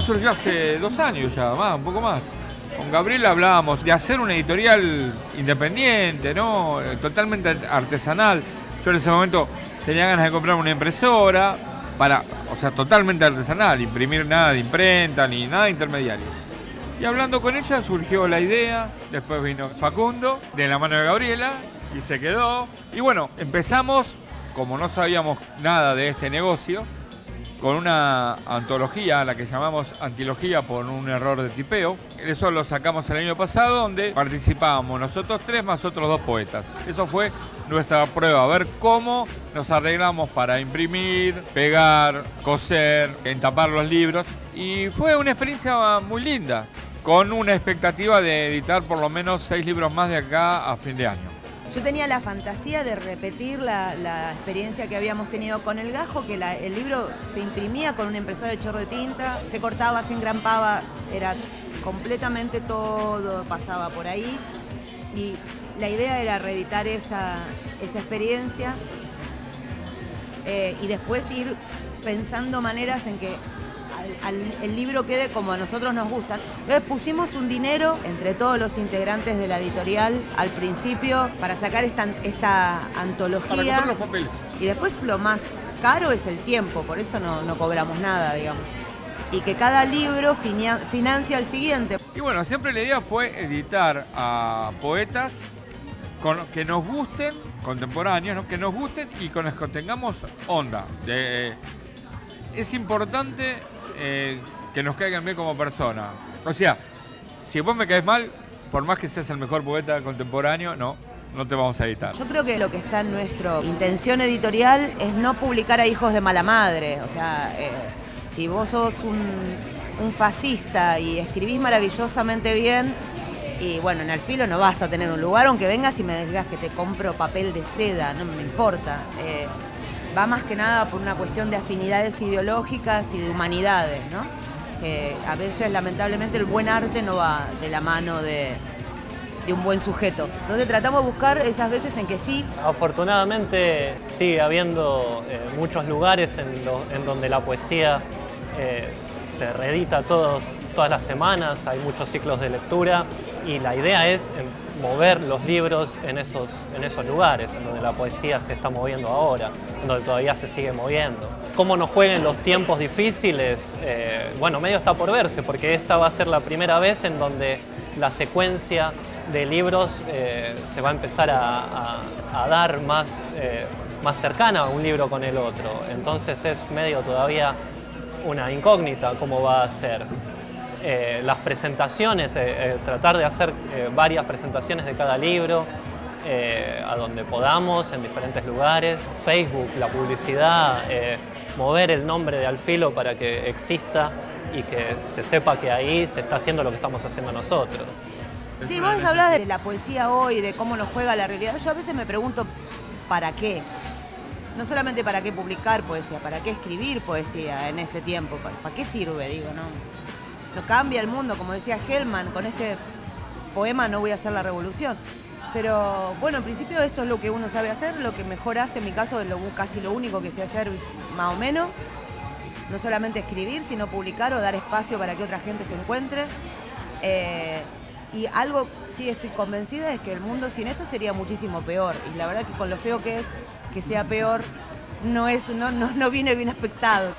surgió hace dos años ya, más, un poco más. Con Gabriel hablábamos de hacer una editorial independiente, ¿no? Eh, totalmente artesanal. Yo en ese momento tenía ganas de comprar una impresora para, o sea, totalmente artesanal, imprimir nada de imprenta ni nada de intermediarios. Y hablando con ella surgió la idea, después vino Facundo, de la mano de Gabriela, y se quedó. Y bueno, empezamos, como no sabíamos nada de este negocio, con una antología, la que llamamos Antilogía por un error de tipeo. Eso lo sacamos el año pasado, donde participábamos nosotros tres más otros dos poetas. Eso fue nuestra prueba, a ver cómo nos arreglamos para imprimir, pegar, coser, entapar los libros. Y fue una experiencia muy linda, con una expectativa de editar por lo menos seis libros más de acá a fin de año. Yo tenía la fantasía de repetir la, experiencia que habíamos tenido con el gajo, que el libro se imprimía con una impresora de chorro de tinta, se cortaba, se engrampaba, era completamente todo, pasaba por ahí. Y la idea era reeditar esa, experiencia eh, y después ir pensando maneras en que el libro quede como a nosotros nos gustan. Entonces pusimos un dinero entre todos los integrantes de la editorial al principio para sacar esta, esta antología. Para los papeles. Y después lo más caro es el tiempo, por eso no, cobramos nada, digamos. Y que cada libro financia el siguiente. Y bueno, siempre la idea fue editar a poetas con, que nos gusten, contemporáneos, que nos gusten y con los que tengamos onda. es importante eh, que nos caigan bien como persona. O sea, si vos me caes mal, por más que seas el mejor poeta contemporáneo, no, no te vamos a editar. Yo creo que lo que está en nuestra intención editorial es no publicar a hijos de mala madre. O sea, eh, si vos sos un, fascista y escribís maravillosamente bien, y bueno, en el filo no vas a tener un lugar, aunque vengas y me digas que te compro papel de seda, no me importa. Eh, va más que nada por una cuestión de afinidades ideológicas y de humanidades, ¿no? Que a veces, lamentablemente, el buen arte no va de la mano de, un buen sujeto. Entonces tratamos de buscar esas veces en que sí. Afortunadamente sigue habiendo eh, muchos lugares en, donde la poesía eh, se reedita todas las semanas, hay muchos ciclos de lectura y la idea es mover los libros en esos, en esos lugares, en donde la poesía se está moviendo ahora, en donde todavía se sigue moviendo. Cómo nos jueguen los tiempos difíciles, eh, bueno, medio está por verse, porque esta va a ser la primera vez en donde la secuencia de libros eh, se va a empezar a, dar más, eh, más cercana un libro con el otro. Entonces es medio todavía una incógnita cómo va a ser. Eh, las presentaciones, eh, eh, tratar de hacer varias presentaciones de cada libro, a donde podamos, en diferentes lugares, Facebook, la publicidad, mover el nombre de Alfilo para que exista y que se sepa que ahí se está haciendo lo que estamos haciendo nosotros. Sí, vos hablas de la poesía hoy, de cómo nos juega la realidad. Yo a veces me pregunto, ¿para qué? No solamente para qué publicar poesía, para qué escribir poesía en este tiempo, ¿para, qué sirve? Digo, ¿no? No cambia el mundo, como decía Hellman, con este poema no voy a hacer la revolución. Pero bueno, en principio esto es lo que uno sabe hacer, lo que mejor hace, en mi caso casi lo único que sé hacer más o menos. No solamente escribir, sino publicar o dar espacio para que otra gente se encuentre. Eh, y algo sí estoy convencida es que el mundo sin esto sería muchísimo peor. Y la verdad que con lo feo que es que sea peor, no, es, no, no, no viene bien aspectado.